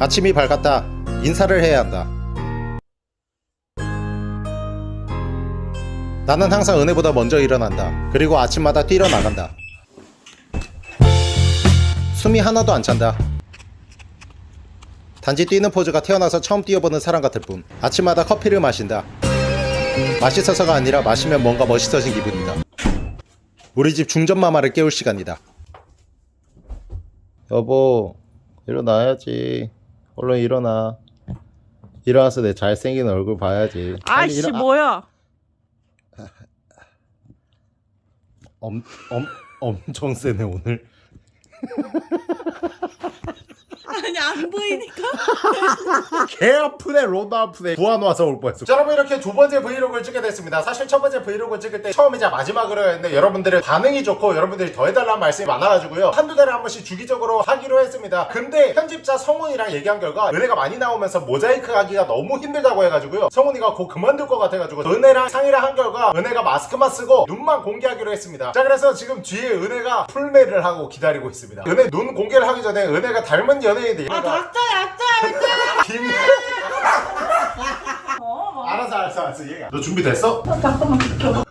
아침이 밝았다. 인사를 해야 한다. 나는 항상 은혜보다 먼저 일어난다. 그리고 아침마다 뛰러 나간다. 숨이 하나도 안 찬다. 단지 뛰는 포즈가 태어나서 처음 뛰어보는 사람 같을 뿐. 아침마다 커피를 마신다. 맛있어서가 아니라 마시면 뭔가 멋있어진 기분이다. 우리 집 중전마마를 깨울 시간이다. 여보, 일어나야지. 얼른 일어나. 일어나서 내 잘생긴 얼굴 봐야지. 아이씨 일어- 아, 뭐야? 엄, 엄, 엄청 세네 오늘. 아니 안 보이니까. 개 아프네 로드 아프네. 부안 와서 올 뻔했어. 자, 여러분 이렇게 두 번째 브이로그를 찍게 됐습니다. 사실 첫 번째 브이로그 찍을 때 처음이자 마지막으로 했는데 여러분들의 반응이 좋고 여러분들이 더 해달라는 말씀이 많아가지고요. 한두 달에 한 번씩 주기적으로 하기로 했습니다. 근데 편집자 성훈이랑 얘기한 결과 은혜가 많이 나오면서 모자이크 하기가 너무 힘들다고 해가지고요. 성훈이가 곧 그만둘 것 같아가지고 은혜랑 상의를 한 결과 은혜가 마스크만 쓰고 눈만 공개하기로 했습니다. 자 그래서 지금 뒤에 은혜가 풀메를 하고 기다리고 있습니다. 은혜 눈 공개를 하기 전에 은혜가 닮은 연예인인데 아 닥쳐 닥쳐. 김... 어, 뭐. 알았어 알았어 알았어 얘가 너 준비됐어? 잠깐만 비켜.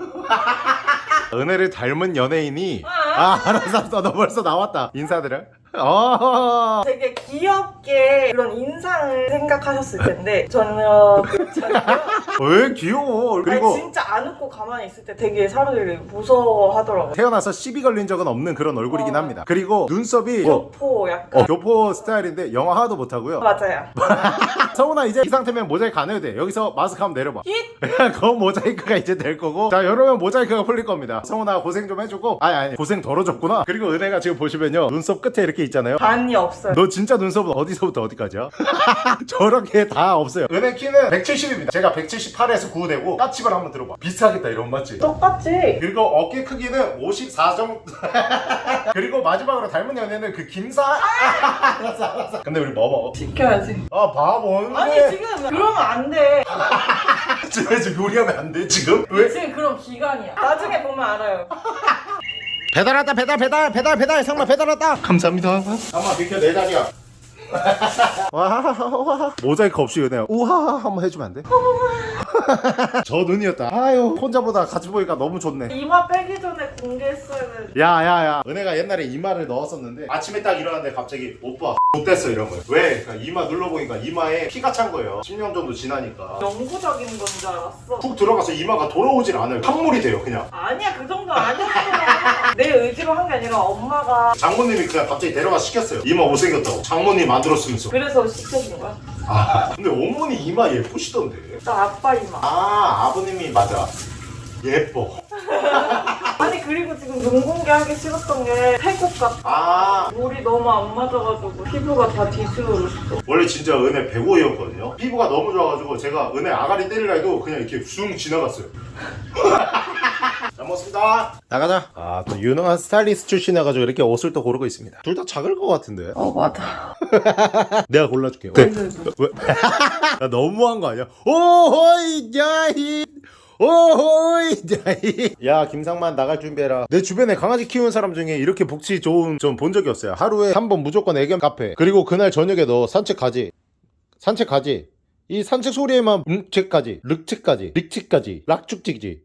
은혜를 닮은 연예인이 아 알았어 알았어 너 벌써 나왔다 인사드려 어 되게 귀엽게 그런 인상을 생각하셨을 텐데 전혀 그렇잖아요. 왜 귀여워? 아니 그리고 진짜 안 웃고 가만히 있을 때 되게 사람들이 무서워하더라고요. 태어나서 시비 걸린 적은 없는 그런 얼굴이긴 어. 합니다. 그리고 눈썹이 어, 교포 약간. 어, 교포 스타일인데 영어 하나도 못하고요. 맞아요. 성훈아 이제 이 상태면 모자이크 안 해도 돼. 여기서 마스크 한번 내려봐. 힛! 그건 모자이크가 이제 될 거고. 자 여러분 모자이크가 풀릴 겁니다. 성훈아 고생 좀 해주고. 아니 아니 고생 덜어줬구나. 그리고 은혜가 지금 보시면요. 눈썹 끝에 이렇게 있잖아요 반이 없어요. 너 진짜 눈썹은 어디서부터 어디까지야? 저렇게 다 없어요 은혜 키는 170입니다 제가 178에서 9 되고 까치발 한번 들어봐 비슷하겠다 이런 맞지? 똑같지? 그리고 어깨 크기는 54 정도 그리고 마지막으로 닮은 연애는 그 김사 알았어 알았어 근데 우리 뭐 먹어? 지켜야지. 아 바보 아니 지금 그러면 안 돼. 집에서 요리하면 안돼 지금? 왜? 지금 그런 기간이야. 나중에 보면 알아요. 배달 왔다 배달 배달 배달 배달 상마 배달 왔다. 감사합니다. 상마 비켜 내 자리야. 와와 모자이크 없이 은혜야 우와 한번 해주면 안 돼? 저 눈이었다. 아유 혼자보다 같이 보니까 너무 좋네. 이마 빼기 전에 공개했어야 돼. 야야야. 은혜가 옛날에 이마를 넣었었는데 아침에 딱 일어났는데 갑자기 오빠 못됐어 이런 거예요. 왜? 그러니까 이마 눌러보니까 이마에 피가 찬 거예요. 10년 정도 지나니까. 영구적인 건 줄 알았어. 푹 들어가서 이마가 돌아오질 않아요. 항물이 돼요 그냥. 아니야 그 정도 아니었어. 내 의지로 한 게 아니라 엄마가 장모님이 그냥 갑자기 데려가 시켰어요. 이마 못생겼다고. 장모님 만들었으면서. 그래서 시켜준 거야. 아. 근데 어머니 이마 예쁘시던데. 나 아빠 이마. 아 아버님이 맞아. 예뻐. 아니 그리고 지금 눈 공개 하기 싫었던 게 태국 같아. 아. 물이 너무 안 맞아가지고 피부가 다 뒤집어졌어. 원래 진짜 은혜 105였거든요. 피부가 너무 좋아가지고 제가 은혜 아가리 때리려 해도 그냥 이렇게 숭 지나갔어요 잘 먹습니다. 나가자. 아 또 유능한 스타일리스트 출신이어가지고 이렇게 옷을 또 고르고 있습니다. 둘 다 작을 것 같은데. 어 맞아. 내가 골라줄게. 왜? 왜? 나 너무한 거 아니야? 오호이 야이 오호이 야이 야 김상만 나갈 준비해라. 내 주변에 강아지 키우는 사람 중에 이렇게 복지 좋은 좀 본 적이 없어요. 하루에 한 번 무조건 애견 카페. 그리고 그날 저녁에 너 산책 가지? 산책 가지? 이 산책 소리에만 음책까지? 륵책까지? 릭책까지? 락죽지지?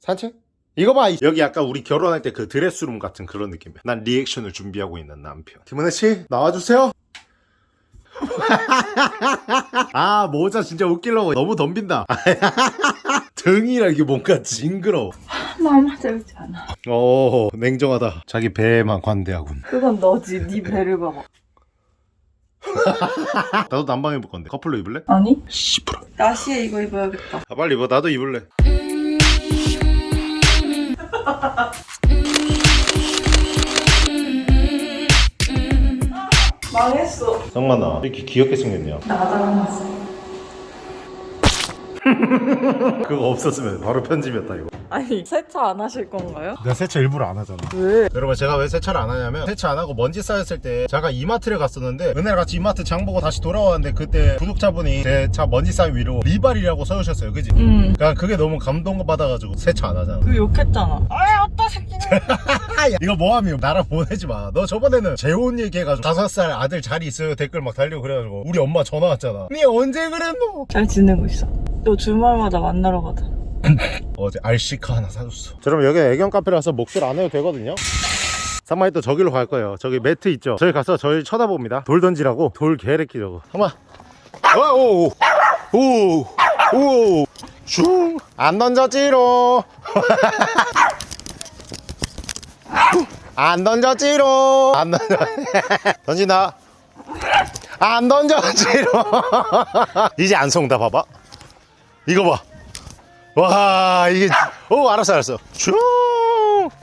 산책? 이거 봐. 여기 약간 우리 결혼할 때 그 드레스룸 같은 그런 느낌이야. 난 리액션을 준비하고 있는 남편. 김은혜 씨 나와주세요. 아 모자 진짜 웃기려고. 너무 덤빈다. 등이라 이게 뭔가 징그러워. 마음에 들지 않아. 오 냉정하다. 자기 배에만 관대하군. 그건 너지. 네 배를 봐봐. 나도 난방 입을 건데. 커플로 입을래? 아니? 씨부라 나시에 이거 입어야겠다. 아 빨리 입어. 나도 입을래 망했어. 정만아 왜 이렇게 귀엽게 생겼냐 나가놨어. 그거 없었으면 바로 편집이었다 이거 아니 세차 안 하실 건가요? 내가 세차 일부러 안 하잖아 왜? 여러분 제가 왜 세차를 안 하냐면 세차 안 하고 먼지 쌓였을 때 제가 이마트를 갔었는데 은혜랑 같이 이마트 장 보고 다시 돌아왔는데 그때 구독자분이 제 차 먼지 쌓인 위로 리발이라고 써주셨어요 그지? 응. 그러니까 그게 너무 감동받아가지고 세차 안 하잖아 그 욕했잖아. 아이 어따 새끼는. 이거 뭐하면 나랑 보내지 마너 저번에는 재혼 얘기해가지고 다섯 살 아들 잘 있어요 댓글 막 달리고 그래가지고 우리 엄마 전화 왔잖아 니 언제 그랬노? 잘 지내고 있어. 너 주말마다 만나러 가자. 어제 알시카 하나 사줬어. 자, 여러분 여기 애견 카페라서 목줄 안 해도 되거든요. 상마이 또 저기로 갈 거예요. 저기 매트 있죠? 저기 가서 저희 쳐다봅니다. 돌 던지라고 돌 개래끼 저거. 상마. 오오오오슝안 던졌지로. 안 던졌지로. 안 던져. 던진다. 안 던졌지로. 이제 안 속다 봐봐 이거 봐. 와 이게 오 알았어 알았어. 슝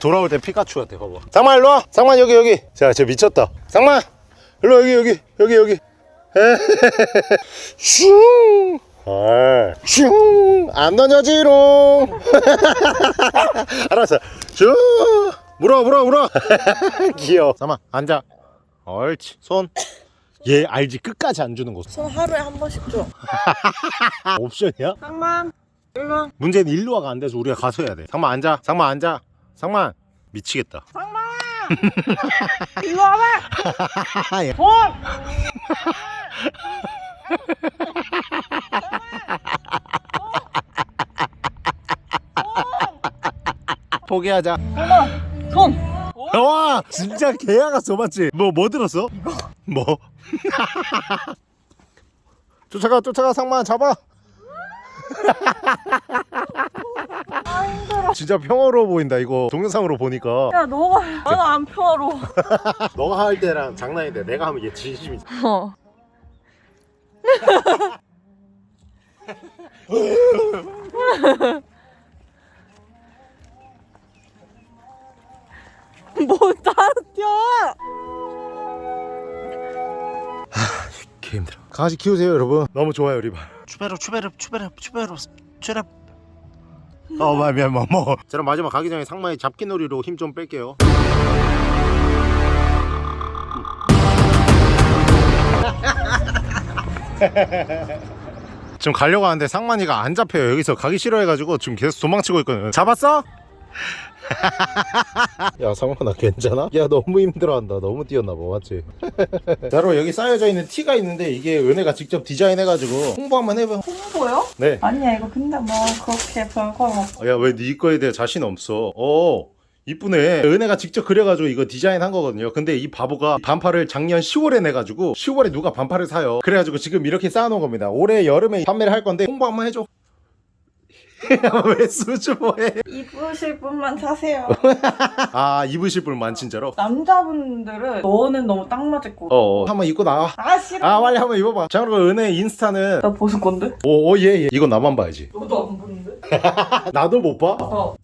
돌아올 때 피카츄 같아 봐봐. 상만 일로 와. 상만 여기 여기. 자쟤 미쳤다. 상만 일로 여기 여기 여기 여기. 슝 슝 안 던져지롱. 알았어. 슝 물어 물어 물어. 귀여워. 상만 앉아. 옳지 손 얘 알지 끝까지 안 주는 거손 하루에 한 번씩 줘. 옵션이야? 상만 일로 와. 문제는 일로와가 안 돼서 우리가 가서 해야 돼. 상만 앉아. 상만 앉아. 상만 미치겠다. 상만 일로 와봐. 예. 손. 포기하자. 상만 손. 와 진짜 개야가 써 맞지? 뭐 뭐 들었어? 이거. 뭐? 쫓아가 쫓아가 상만 잡아. 진짜 평화로워 보인다 이거 동영상으로 보니까 야 너가 나는 안 평화로워. 너가 할 때랑 장난인데 내가 하면 얘 진심이지 어. 뭐 따로 뛰어? 개 힘들어 강아지 키우세요 여러분. 너무 좋아요 리바 추베르 추베르 추베르 추베르 추베르 어 미안 미안 뭐, 뭐. 자 그럼 마지막 가기 전에 상마의 잡기놀이로 힘 좀 뺄게요. 지금 가려고 하는데 상만이가 안 잡혀요. 여기서 가기 싫어해가지고 지금 계속 도망치고 있거든 잡았어? 야 상만아 괜찮아? 야 너무 힘들어한다. 너무 뛰었나봐 맞지? 자 여러분 여기 쌓여져 있는 티가 있는데 이게 은혜가 직접 디자인해가지고 홍보 한번 해봐 홍보요? 네. 아니야 이거 근데 뭐 그렇게 별거 없어. 야왜 네 거에 대해 자신 없어? 어 이쁘네. 은혜가 직접 그려가지고 이거 디자인한 거거든요. 근데 이 바보가 반팔을 작년 10월에 내가지고 10월에 누가 반팔을 사요. 그래가지고 지금 이렇게 쌓아놓은 겁니다. 올해 여름에 판매를 할 건데 홍보 한번 해줘 왜 수줍어해 입으실 분만 사세요. 아 입으실 분만 진짜로 남자분들은 너는 너무 딱 맞을 거. 어, 어. 한번 입고 나와 아 싫어. 아 빨리 한번 입어봐 자 그리고 은혜 인스타는 나 벗을 건데? 오예예 예. 이건 나만 봐야지 너도 안 보는데? 나도 못 봐? 어.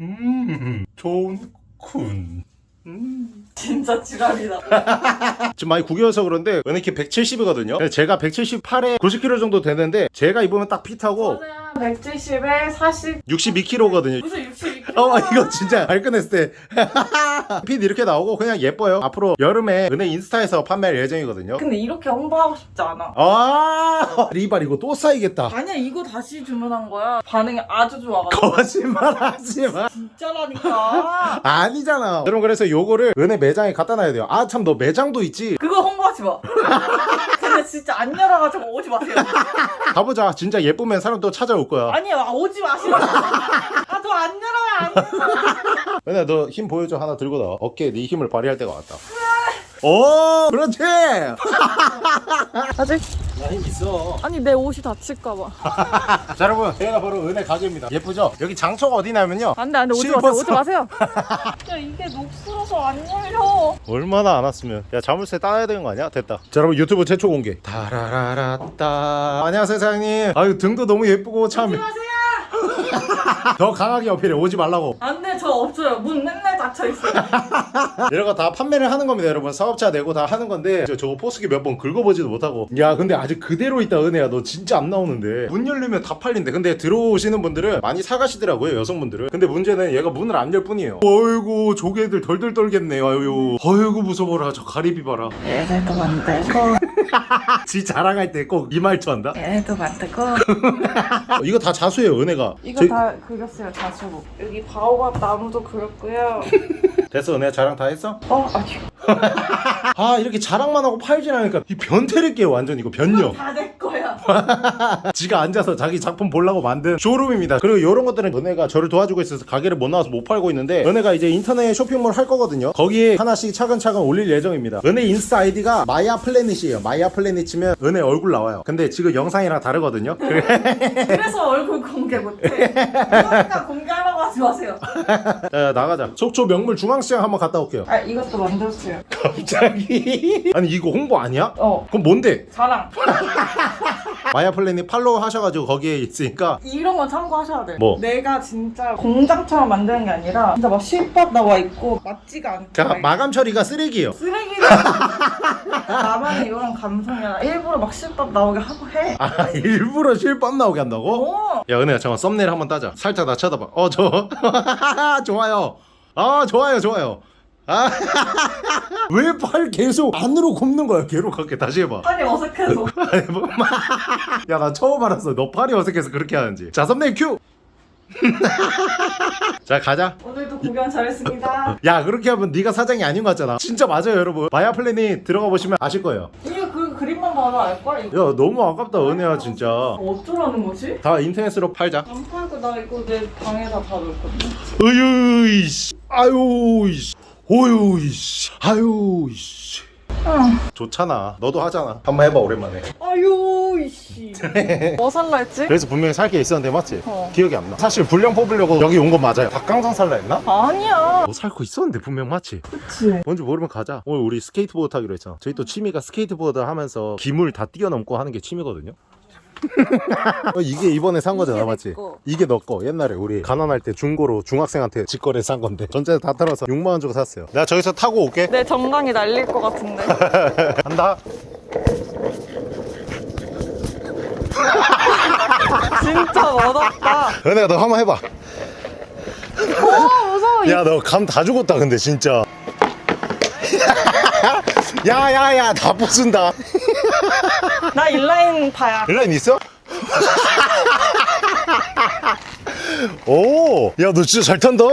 음 좋군 음. 진짜 지랄이다. 지금 많이 구겨서 그런데 은혜 키 170이거든요 제가 178에 90kg 정도 되는데 제가 입으면 딱 핏하고 저는 170에 40 62kg거든요 무슨 62kg? 어 이거 진짜 발끈했을 때 핏 이렇게 나오고 그냥 예뻐요 앞으로 여름에 은혜 인스타에서 판매할 예정이거든요 근데 이렇게 홍보하고 싶지 않아. 아 리발 이거 또 쌓이겠다 아니야 이거 다시 주문한 거야. 반응이 아주 좋아가지고. 거짓말 하지마 진짜라니까. 아니잖아 여러분 그래서 요거를 은혜 매장에 갖다 놔야 돼요 아 참 너 매장도 있지 그거 홍보하지 마. 근데 진짜 안 열어가지고 오지 마세요. 가보자 진짜 예쁘면 사람 또 찾아올 거야 아니야 오지 마시라고. 아저 안 열어요 안 열어. 은혜 너힘 보여줘. 하나 들고 나와 어깨에 네 힘을 발휘할 때가 왔다. 오 그렇지! 아직 나 힘 있어. 아니 내 옷이 다칠까봐. 자 여러분. 얘가 바로 은혜 가게입니다. 예쁘죠? 여기 장소가 어디냐면요. 안돼 안돼. 오지. 마세요 오지 마세요. 야 이게 녹슬어서 안 열려. 얼마나 안 왔으면. 야 자물쇠 따야 되는 거 아니야? 됐다. 자 여러분 유튜브 최초 공개. 다라라라따. 안녕하세요 사장님. 아유 등도 너무 예쁘고 오지 참 마세요. 더 강하게 어필해. 오지 말라고. 안돼 저 없어요. 문 맨날 닫혀 있어요. 이런 거 다 판매를 하는 겁니다 여러분. 사업자 내고 다 하는 건데 저, 저거 포스기 몇 번 긁어보지도 못하고. 야 근데 아직 그대로 있다 은혜야. 너 진짜 안 나오는데. 문 열리면 다 팔린대. 근데 들어오시는 분들은 많이 사가시더라고요 여성분들은. 근데 문제는 얘가 문을 안 열 뿐이에요. 어이구 조개들 덜덜 떨겠네. 아유. 어이구 무서워라. 저 가리비 봐라. 얘네도 만들고 지 자랑할 때 꼭 이 말투 한다 얘네도 만들고 어, 이거 다 자수예요 은혜가 이거 저희- 다 그렸어요 자수로. 여기 바오밥 나무도 그렸고요. 됐어 은혜야 자랑 다 했어? 어 아니 아 이렇게 자랑만 하고 팔진 않으니까 이 변태를 깨요 완전 이거 변녀 다내 거야. 지가 앉아서 자기 작품 보려고 만든 쇼룸입니다. 그리고 이런 것들은 은혜가 저를 도와주고 있어서 가게를 못 나와서 못 팔고 있는데 은혜가 이제 인터넷 쇼핑몰 할 거거든요. 거기에 하나씩 차근차근 올릴 예정입니다. 은혜 인스타 아이디가 마야 플래닛이에요. 마야 플래닛 치면 은혜 얼굴 나와요. 근데 지금 영상이랑 다르거든요. 그래서 얼굴 공개 못해. 그러니까 공개하라고 하지 마세요. 자, 나가자. 속초 명물 중앙시장 한번 갔다 올게요. 아 이것도 만들었어요. 갑자기 아니 이거 홍보 아니야? 어 그럼 뭔데? 자랑. 마야 플래닛 팔로우 하셔가지고 거기에 있으니까 이런 건 참고하셔야 돼. 뭐? 내가 진짜 공장처럼 만드는 게 아니라 진짜 막 실밥 나와 있고 맞지가 않고 자막 마감 처리가 쓰레기예요. 쓰레기를 나만의 이런 감성이야. 일부러 막 실밥 나오게 하고 해. 아 일부러 실밥 나오게 한다고? 어. 야 은혜야 잠깐 썸네일 한번 따자 살짝 나 쳐다봐 어저 좋아요 아 좋아요 좋아요 아 왜 팔 계속 안으로 굽는 거야? 괴롭게. 다시 해봐. 빨리 어색해서. 뭐, 야나 처음 알았어. 너 팔이 어색해서 그렇게 하는지. 자 썸네일 큐! 자 가자. 오늘도 구경 잘했습니다. 야 그렇게 하면 네가 사장이 아닌 것 같잖아. 진짜 맞아요 여러분. 마야 플래닛 들어가 보시면 아실 거예요. 이거 그 그림만 봐도 알걸? 야 너무 아깝다 은혜야 진짜. 어쩌라는 거지? 다 인터넷으로 팔자. 안 팔고 나 이거 내 방에다 다 놓거든. 어유 이씨. 아유 이씨 어유 이씨 아유 이씨 좋잖아 너도 하잖아 한번 해봐 오랜만에 아유 이씨. 뭐 살라 했지? 그래서 분명히 살 게 있었는데 맞지? 어. 기억이 안나 사실 분량 뽑으려고 여기 온 건 맞아요 닭강정 살라 했나? 아니야. 뭐살거 있었는데 분명 맞지? 그치. 뭔지 모르면 가자 오늘 우리 스케이트보드 타기로 했잖아 저희 또 취미가 스케이트보드 하면서 기물 다 뛰어넘고 하는 게 취미거든요 어, 이게 이번에 산 거잖아 맞지? 내 거. 이게 너 거 옛날에 우리 가난할 때 중고로 중학생한테 직거래 산 건데 전체 다 털어서 6만원 주고 샀어요 내가 저기서 타고 올게 내 정강이 날릴 것 같은데. 간다 진짜 멋없다. 은혜야 너 한번 해봐 어 무서워. 야 너 감 다 죽었다 근데 진짜 야야야 다 부순다 나 인라인 파야. 일라인 있어? 오, 야, 너 진짜 잘 탄다.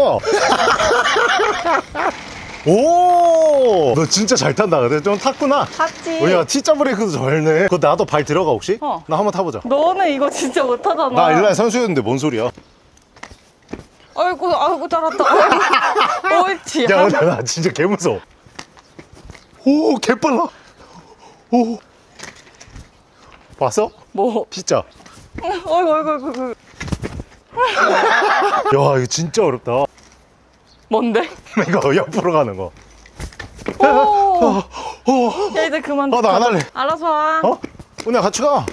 오, 너 진짜 잘 탄다. 근데 좀 탔구나. 탔지. 어, 야, T자 브레이크도 잘네. 그거 나도 발 들어가 혹시? 어. 나 한번 타보자. 너는 이거 진짜 못하잖아. 나 일라인 선수였는데 뭔 소리야? 아이고 아이고 잘한다. 아이고. 옳지. 야, 나 진짜 개 무서워. 오, 개 빨라. 오, 봤어? 뭐? 진짜. 어이구 어이구 어이구. 야, 이거 진짜 어렵다. 뭔데? 이거 옆으로 가는 거. 오. 어, 야 이제 그만. 어, 나안 할래. 알아서 와. 어? 오늘 같이 가.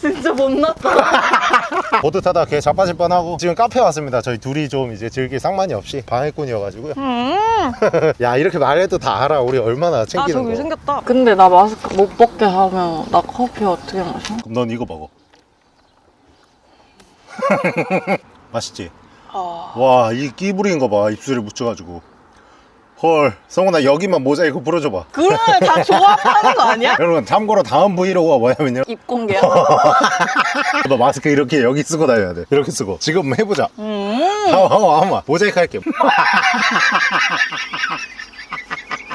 진짜 못났다. 보드 타다 걔 자빠질 뻔하고 지금 카페 왔습니다. 저희 둘이 좀 이제 즐길 상관이 없이 방해꾼이어가지고요. 음. 야 이렇게 말해도 다 알아. 우리 얼마나 아 챙기는 저기 거. 생겼다. 근데 나 마스크 못 벗게 하면 나 커피 어떻게 마셔? 그럼 넌 이거 먹어. 맛있지? 아. 와 얘 끼 부린 거 봐. 입술에 묻혀가지고. 헐 성훈아 여기만 모자이크 풀어줘봐. 그러면 다 조합하는 거 아니야? 여러분 참고로 다음 브이로그가 뭐냐면요. 입 공개야. 너 마스크 이렇게 여기 쓰고 다녀야 돼. 이렇게 쓰고. 지금 해보자. 음. 한번 한번 한번 모자이크 할게.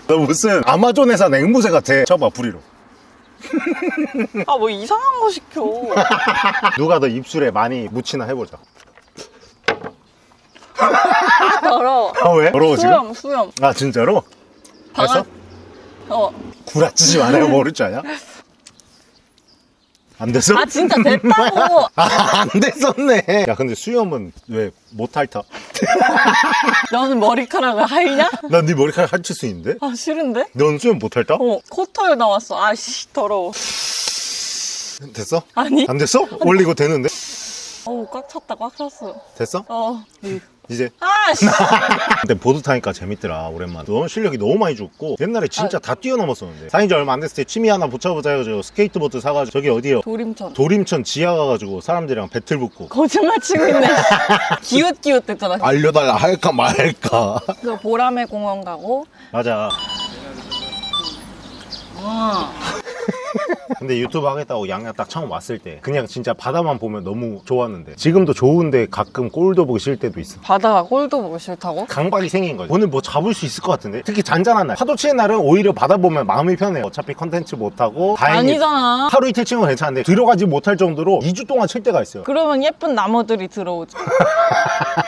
너 무슨 아마존에서 앵무새 같아. 쳐봐 부리로. 아 뭐 이상한 거 시켜. 누가 더 입술에 많이 묻히나 해보자. 더러워. 아 왜? 더러워 지금? 수염 수염. 아 진짜로? 됐어? 어. 구라치지 말아요 모를 줄 아냐? 안 됐어? 아 진짜 됐다고. 아, 안 됐었네. 야 근데 수염은 왜 못 핥아? 너는 머리카락을 핥냐? 난 네 머리카락 핥을 수 있는데? 아 싫은데? 넌 수염 못 핥아? 어 코털 나왔어. 아씨 더러워. 됐어? 아니? 안 됐어? 원래 이거 되는데? 어우 꽉 찼다 꽉 찼어. 됐어? 어. 이제. 아씨. 근데 보드 타니까 재밌더라 오랜만에. 너 실력이 너무 많이 죽고 옛날에 진짜 다 뛰어넘었었는데. 사귄 지 얼마 안 됐을 때 취미 하나 붙여보자 해가지고 스케이트보드 사가지고 저기 어디요? 도림천. 도림천 지하 가가지고 사람들이랑 배틀 붙고. 거짓말 치고 있네. 기웃기웃 됐잖아. 알려달라 할까 말까. 그 보라매 공원 가고. 맞아. 와 근데 유튜브 하겠다고 양양 딱 처음 왔을 때 그냥 진짜 바다만 보면 너무 좋았는데 지금도 좋은데 가끔 꼴도 보기 싫을 때도 있어. 바다가 꼴도 보기 싫다고? 강박이 생긴 거지. 오늘 뭐 잡을 수 있을 것 같은데? 특히 잔잔한 날. 파도 치는 날은 오히려 바다 보면 마음이 편해요. 어차피 컨텐츠 못하고 다행히 아니잖아. 하루 이틀 치는 건 괜찮은데 들어가지 못할 정도로 2주 동안 칠 때가 있어요. 그러면 예쁜 나무들이 들어오지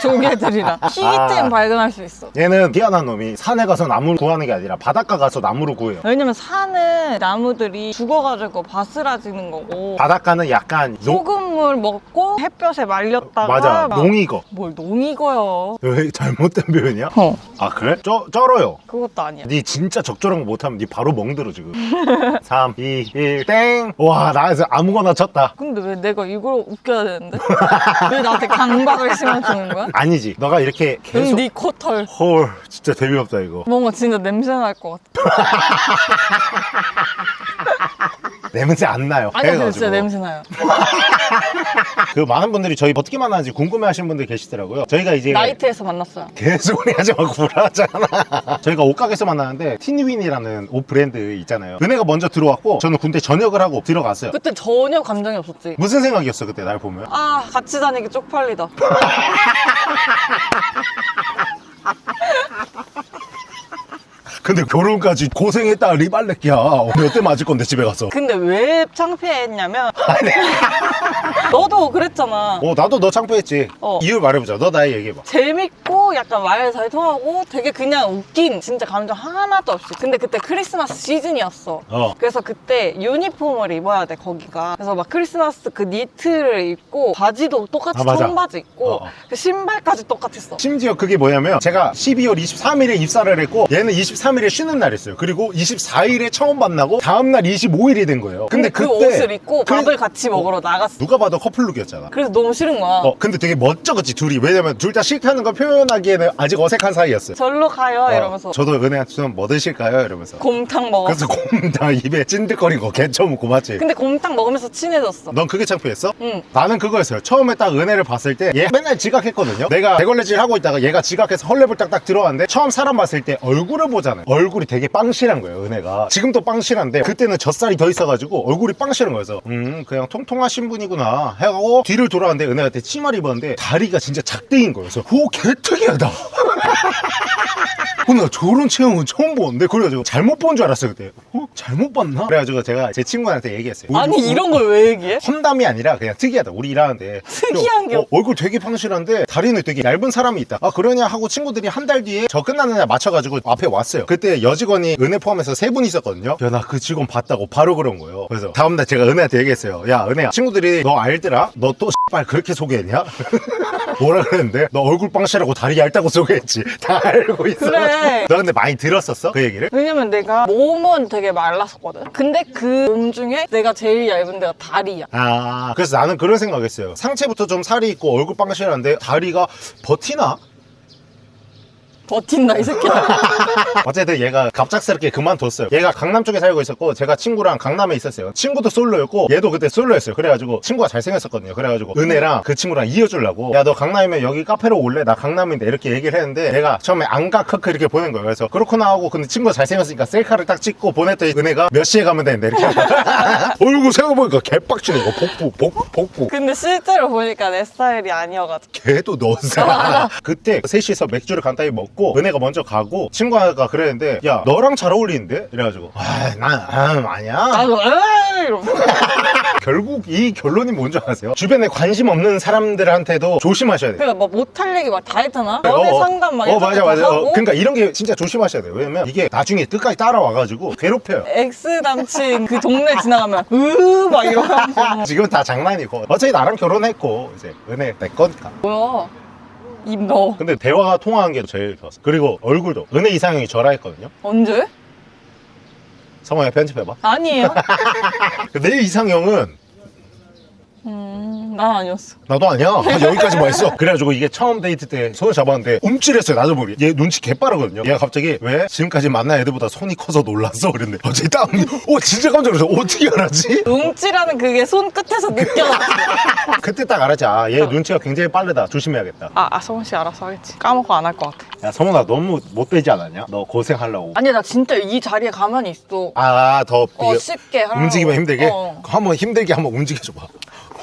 조개들이랑. 희귀템 아. 발견할 수 있어. 얘는 희한한 놈이 산에 가서 나무를 구하는 게 아니라 바닷가 가서 나무를 구해요. 왜냐면 산은 나무들이 죽어 가지고 바스라지는 거고. 바닷가는 약간 농... 소금물 먹고 햇볕에 말렸다가 맞아. 막- 농익어. 뭘 농익어요. 왜 잘못된 표현이야? 어. 아 그래? 쩔, 쩔어요. 그것도 아니야. 니 진짜 적절한 거 못하면 니 바로 멍들어 지금. 3, 2, 1, 땡! 와 나에서 아무거나 쳤다. 근데 왜 내가 이걸 웃겨야 되는데? 왜 나한테 강박을 심어주는 거야? 아니지. 너가 이렇게 계속 응, 네 코털. 헐 진짜 재미없다 이거. 뭔가 진짜 냄새 날 것 같아. 냄새 안 나요. 아니 근데. 진짜 냄새 나요 그 많은 분들이 저희 어떻게 만나는지 궁금해 하시는 분들 계시더라고요. 저희가 이제 나이트에서 만났어요. 개소리 하지 말고 불하잖아. 저희가 옷가게에서 만나는데 티니윈이라는 옷 브랜드 있잖아요. 은혜가 먼저 들어왔고 저는 군대 전역을 하고 들어갔어요. 그때 전혀 감정이 없었지. 무슨 생각이었어 그때 날 보면? 아 같이 다니기 쪽팔리다 근데 결혼까지 고생했다 리발렛기야. 몇 대 맞을 건데 집에 가서? 근데 왜 창피했냐면 너도 그랬잖아. 어 나도 너 창피했지. 어. 이유 말해보자. 너 나의 얘기해봐. 재밌고 약간 말 잘 통하고 되게 그냥 웃긴 진짜 감정 하나도 없이. 근데 그때 크리스마스 시즌이었어. 어. 그래서 그때 유니폼을 입어야 돼 거기가. 그래서 막 크리스마스 그 니트를 입고 바지도 똑같이 아. 청바지 입고 어, 어. 그 신발까지 똑같았어. 심지어 그게 뭐냐면 제가 12월 23일에 입사를 했고 얘는 23 일에 쉬는 날이었어요 그리고 24일에 처음 만나고 다음날 25일이 된 거예요 근데 그 그때 옷을 입고 그- 밥을 같이 먹으러 나갔어 누가 봐도 커플룩이었잖아 그래서 너무 싫은 거야 어 근데 되게 멋져 그치 둘이 왜냐면 둘 다 싫다는 걸 표현하기에는 아직 어색한 사이였어요 절로 가요 어, 이러면서 저도 은혜한테 좀뭐 드실까요? 이러면서 곰탕 먹었어 그래서 곰탕 입에 찐득거린 거 개처먹고 맞지? 근데 곰탕 먹으면서 친해졌어 넌 그게 창피했어? 응 나는 그거였어요. 처음에 딱 은혜를 봤을 때 얘 맨날 지각했거든요. 내가 대걸레질 하고 있다가 얘가 지각해서 헐레벌 딱 딱 들어왔는데 처음 사람 봤을 때 얼굴을 보잖아요. 얼굴이 되게 빵실한 거예요, 은혜가. 지금도 빵실한데 그때는 젖살이 더 있어가지고 얼굴이 빵실한 거여서 음 그냥 통통하신 분이구나 해가고 뒤를 돌아왔는데 그때 치마를 입었는데 다리가 진짜 작대인 거여서 오 개특이하다. 어, 나 저런 체형은 처음 보는데 그래가지고 잘못 본 줄 알았어요 그때. 어? 잘못 봤나? 그래가지고 제가 제 친구한테 얘기했어요. 아니 우리- 이런 걸 왜 얘기해? 험담이 아니라 그냥 특이하다. 우리 일하는데. 특이한 게 어, 얼굴 되게 팡실한데 다리는 되게 얇은 사람이 있다. 아 그러냐 하고 친구들이 한 달 뒤에 저 끝나는 날 맞춰가지고 앞에 왔어요. 그때 여직원이 은혜 포함해서 세 분 있었거든요. 야 나 그 직원 봤다고 바로 그런 거예요. 그래서 다음날 제가 은혜한테 얘기했어요. 야 은혜야 친구들이 너 알더라? 너 또 X발 그렇게 소개했냐? 뭐라 그랬는데? 너 얼굴 빵실하고 다리 얇다고 소개 했지 다 알고 있어 그래. 너 근데 많이 들었었어? 그 얘기를? 왜냐면 내가 몸은 되게 말랐었거든 근데 그 몸 중에 내가 제일 얇은 데가 다리야 아 그래서 나는 그런 생각했어요 상체부터 좀 살이 있고 얼굴 빵실한데 다리가 버티나? 버틴다 이 새끼야. 어쨌든 얘가 갑작스럽게 그만뒀어요. 얘가 강남 쪽에 살고 있었고 제가 친구랑 강남에 있었어요. 친구도 솔로였고 얘도 그때 솔로였어요. 그래가지고 친구가 잘생겼었거든요. 그래가지고 은혜랑 그 친구랑 이어주려고 야 너 강남이면 여기 카페로 올래? 나 강남인데 이렇게 얘기를 했는데 내가 처음에 안가 크크 이렇게 보낸 거예요. 그래서 그렇구나 하고 근데 친구가 잘생겼으니까 셀카를 딱 찍고 보냈더니 은혜가 몇 시에 가면 되는데 이렇게. 얼굴 생각해보니까 개빡치네 이거. 복부 복부 복부. 근데 실제로 보니까 내 스타일이 아니어가지고. 걔도 너사 그때 셋이서 맥주를 간단히 먹고 은혜가 먼저 가고 친구가 그랬는데 야 너랑 잘 어울리는데? 이래가지고 아난 아, 아니야. 나도 에이 이러면서. 결국 이 결론이 뭔지 아세요? 주변에 관심 없는 사람들한테도 조심하셔야 돼요. 그러니까 막 못할 얘기 막 다 했잖아. 연애 어, 어. 상담 막 어 맞아 거 맞아. 어, 그러니까 이런 게 진짜 조심하셔야 돼요. 왜냐면 이게 나중에 끝까지 따라와가지고 괴롭혀요. ex 남친 그 동네 지나가면 으막 이러면서. 지금 다 장난이고. 어차피 나랑 결혼했고 이제 은혜 내 거니까. 뭐야 입 넣어 근데 대화가 통화한 게 제일 좋았어. 그리고 얼굴도. 은혜 이상형이 저라 했거든요. 언제? 성훈아 편집해봐. 아니에요. 내 이상형은 음 난 아니었어. 나도 아니야. 한 여기까지만 했어. 그래가지고 이게 처음 데이트 때 손을 잡았는데 움찔했어요. 나도 모르게. 얘 눈치 개빠르거든요. 얘가 갑자기 왜 지금까지 만난 애들보다 손이 커서 놀랐어? 그랬는데 갑자기 땀이 오 진짜 깜짝 놀랐어. 어떻게 알았지? 움찔하는 그게 손 끝에서 느껴졌어. 그때 딱 알았지. 아, 얘 눈치가 굉장히 빠르다. 조심해야겠다. 아, 아 성훈 씨 알아서 하겠지. 까먹고 안 할 것 같아. 야, 성훈아 너무 못되지 않았냐? 너 고생하려고. 아니 나 진짜 이 자리에 가만히 있어. 아, 더 어 쉽게 하라고. 움직이면 힘들게? 어. 한번 힘들게 한번 움직여줘봐.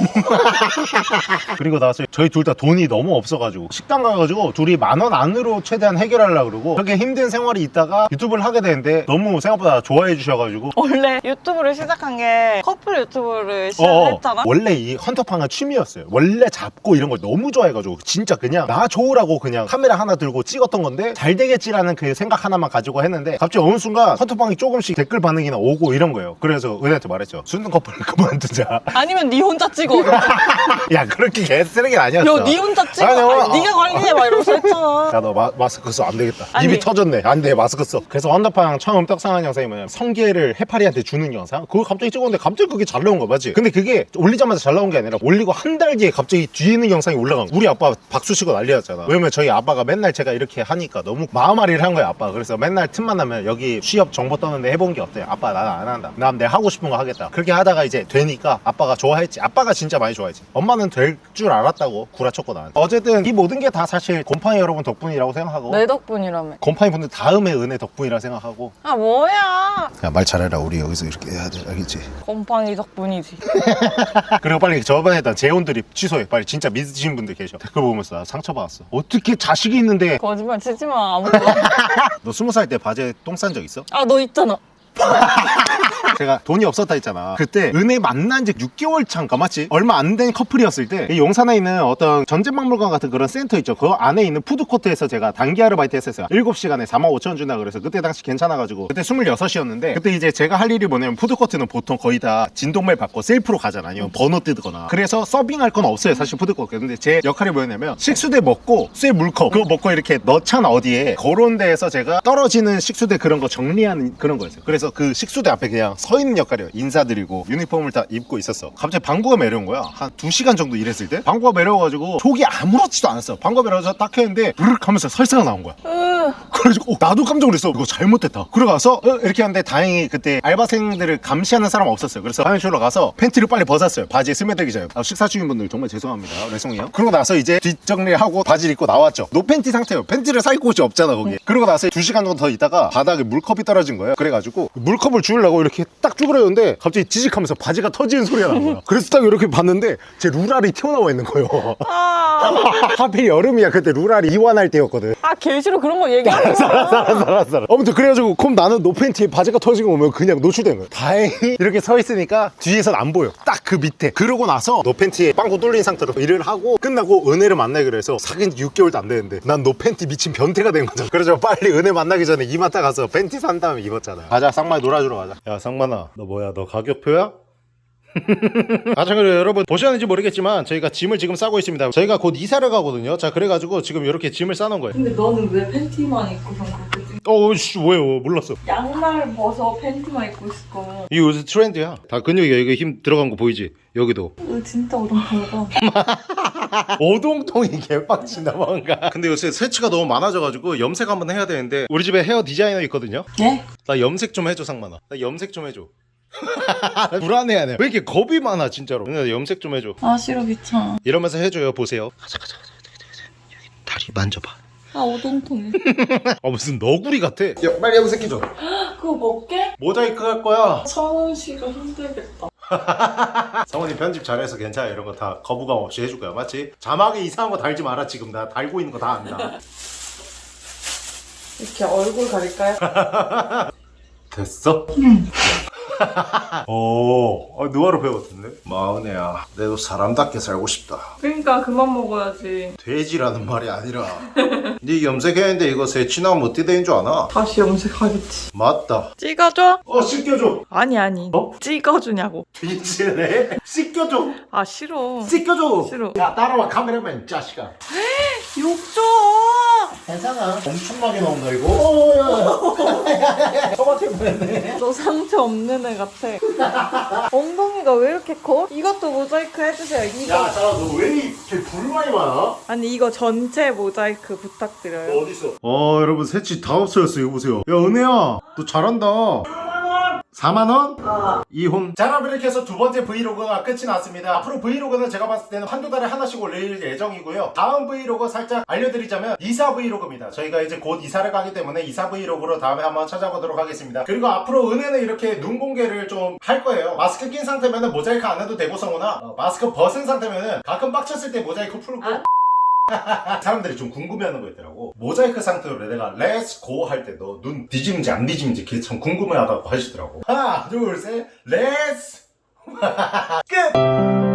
그리고 나서 저희 둘 다 돈이 너무 없어가지고 식당 가가지고 둘이 만 원 안으로 최대한 해결하려고 그러고 그렇게 힘든 생활이 있다가 유튜브를 하게 되는데 너무 생각보다 좋아해 주셔가지고 원래 유튜브를 시작한 게 커플 유튜브를 어, 시작했잖아. 원래 이 헌터팡은 취미였어요. 원래 잡고 이런 걸 너무 좋아해가지고 진짜 그냥 나 좋으라고 그냥 카메라 하나 들고 찍었던 건데 잘 되겠지라는 그 생각 하나만 가지고 했는데 갑자기 어느 순간 헌터팡이 조금씩 댓글 반응이나 오고 이런 거예요. 그래서 은혜한테 말했죠. 순등 커플 그만두자. 아니면 네 혼자 찍어. 야 그렇게 개쓰레기는 아니었어. 야, 네 혼자 찍어. 아니, 어, 아니, 네가 관리해 막 이러면서 했잖아. 야 너 마스크 써. 안 되겠다. 아니. 입이 터졌네. 안 돼 마스크 써. 그래서 헌터팡 처음 떡상한 영상이 뭐냐면 성게를 해파리한테 주는 영상? 그거 갑자기 찍었는데 갑자기 그게 잘 나온 거 맞지? 근데 그게 올리자마자 잘 나온 게 아니라 올리고 한 달 뒤에 갑자기 뒤에 있는 영상이 올라간 거야. 우리 아빠 박수 치고 난리였잖아. 왜냐면 저희 아빠가 맨날 제가 이렇게 하니까 너무 마음앓이를 한 거야 아빠. 그래서 맨날 틈만 나면 여기 취업 정보 떠는데 해본 게 어때? 아빠 나는 안 한다. 난 내 하고 싶은 거 하겠다. 그렇게 하다가 이제 되니까 아빠가 좋아했지. 아빠가 진짜 많이 좋아했지 엄마는 될 줄 알았다고 구라쳤고 나한테 어쨌든 이 모든 게 다 사실 곰팡이 여러분 덕분이라고 생각하고 내 덕분이라며. 곰팡이 분들 다음에 은혜 덕분이라 생각하고 아 뭐야? 야 말 잘해라 우리 여기서 이렇게 해야 돼 알겠지? 곰팡이 덕분이지. 그리고 빨리 저번에 했던 재혼 드립 취소해 빨리 진짜 믿으시는 분들 계셔 댓글 보면서 나 상처받았어 어떻게 자식이 있는데 거짓말 치지 마. 아무도. 너 스무 살 때 바지에 똥 싼 적 있어? 아 너 있잖아. 제가 돈이 없었다 했잖아. 그때 은혜 만난 지 6개월 차인가 맞지? 얼마 안 된 커플이었을 때 이 용산에 있는 어떤 전쟁박물관 같은 그런 센터 있죠. 그 안에 있는 푸드코트에서 제가 단기 아르바이트 했었어요. 7시간에 4만 5천 원 준다 그래서 그때 당시 괜찮아가지고 그때 26이었는데 그때 이제 제가 할 일이 뭐냐면 푸드코트는 보통 거의 다 진동벨 받고 셀프로 가잖아 아니면 번호 뜨거나. 그래서 서빙할 건 없어요 사실 푸드코트. 근데 제 역할이 뭐였냐면 식수대 먹고 쇠 물컵 그거 먹고 이렇게 넣잖아 어디에. 그런 데에서 제가 떨어지는 식수대 그런 거 정리하는 그런 거였어요. 그래서 그 식수대 앞에 그냥 서 있는 역할이에요. 인사드리고 유니폼을 다 입고 있었어. 갑자기 방구가 매려운 거야. 한 2시간 정도 일했을 때 방구가 매려워가지고 속이 아무렇지도 않았어. 방구가 매려워서 딱 했는데 브르륵 하면서 설사가 나온 거야. 으, 그래가지고 어, 나도 깜짝 놀랐어. 이거 잘못됐다. 그러가서 어, 이렇게 하는데 다행히 그때 알바생들을 감시하는 사람 없었어요. 그래서 화장실로 가서 팬티를 빨리 벗었어요. 바지에 스며들기 전에. 아, 식사 중인 분들 정말 죄송합니다. 죄송해요. 그러고 나서 이제 뒷정리하고 바지를 입고 나왔죠. 노팬티 상태예요. 팬티를 살 곳이 없잖아 거기 그러고 나서 2시간 정도 더 있다가 바닥에 물컵이 떨어진 거예요. 그래가지고 물컵을 주우려고 이렇게 딱 쭈그렸는데 갑자기 지직하면서 바지가 터지는 소리가 난 거야. 그래서 딱 이렇게 봤는데 제 부랄이 튀어나와 있는 거예요. 아, 하필 여름이야. 그때 부랄이 이완할 때였거든. 아 개싫어 그런 거. 알았어 알았어 알았어 아무튼 그래가지고 그럼 나는 노팬티에 바지가 터지고 오면 그냥 노출된 거야. 다행히 이렇게 서 있으니까 뒤에선 안 보여. 딱 그 밑에. 그러고 나서 노팬티에 빵꾸 뚫린 상태로 일을 하고 끝나고 은혜를 만나기로 해서 사귄 지 6개월도 안 되는데 난 노팬티 미친 변태가 된 거잖아 그래서 빨리 은혜 만나기 전에 이마트 가서 팬티 산 다음에 입었잖아. 가자 쌍만이 놀아주러 가자 야 쌍만아 너 뭐야 너 가격표야? 아, 자, 그리고 여러분 보셨는지 모르겠지만 저희가 짐을 지금 싸고 있습니다. 저희가 곧 이사를 가거든요. 자, 그래가지고 지금 이렇게 짐을 싸놓은 거예요. 근데 너는 왜 팬티만 입고선 그렇게 찍 어, 씨, 왜요? 몰랐어. 양말 벗어 팬티만 입고 있을 거면 이거 요새 트렌드야. 다 근육이야. 이거 힘 들어간 거 보이지? 여기도. 으, 진짜 어동통하다 오동통이 개빡친다 뭔가. 근데 요새 세치가 너무 많아져가지고 염색 한번 해야 되는데 우리 집에 헤어 디자이너 있거든요. 예? 나 염색 좀 해줘 상만아. 나 염색 좀 해줘. 불안해하네. 왜 이렇게 겁이 많아 진짜로. 나 염색 좀 해줘. 아 싫어 귀찮아 이러면서 해줘요. 보세요. 가자 가자 가자. 여기 다리 만져봐. 아 오동통해 아 무슨 너구리 같아. 야 빨리 염색해줘. 그거 먹게? 모자이크 할 거야. 성훈 씨가 힘들겠다 성훈이 편집 잘해서 괜찮아 이런 거 다 거부감 없이 해줄 거야 맞지? 자막에 이상한 거 달지 마라 지금 나 달고 있는 거 다 안다 이렇게 얼굴 가릴까요? 됐어? 응 오, 어, 누아로 배웠던데? 마은혜야 내도 사람답게 살고 싶다. 그러니까 그만 먹어야지. 돼지라는 말이 아니라. 네 염색했는데 이거 새치나면 어떻게 되는 줄 아나? 다시 염색하겠지. 맞다. 찍어줘? 어 씻겨줘. 아니 아니. 어? 찍어주냐고. 미치네. 씻겨줘. 아 싫어. 씻겨줘. 싫어. 야 따라와 카메라맨 자식아. 욕줘 괜찮아. 엄청나게 나온다 이거. 어, 토마토 보냈네. 너 상처 없는 은혜 같아. 엉덩이가 왜 이렇게 커? 이것도 모자이크 해주세요. 이거. 야자너 왜 이렇게 불만이 많아? 아니 이거 전체 모자이크 부탁드려요. 어딨어? 어 여러분 새치 다 없어졌어 이거 보세요 야 은혜야 너 잘한다 4만원? 아. 이혼 자 여러분 이렇게 해서 두 번째 브이로그가 끝이 났습니다. 앞으로 브이로그는 제가 봤을 때는 한두 달에 하나씩 올릴 예정이고요. 다음 브이로그 살짝 알려드리자면 이사 브이로그입니다. 저희가 이제 곧 이사를 가기 때문에 이사 브이로그로 다음에 한번 찾아보도록 하겠습니다. 그리고 앞으로 은혜는 이렇게 눈 공개를 좀 할 거예요. 마스크 낀 상태면은 모자이크 안 해도 되고 성훈아 어, 마스크 벗은 상태면은 가끔 빡쳤을 때 모자이크 풀고 사람들이 좀 궁금해하는 거 있더라고. 모자이크 상태로 내가 let's go 할 때 너 눈 뒤집는지 안 뒤집는지 그게 참 궁금해하다고 하시더라고. 하나 둘셋 let's 끝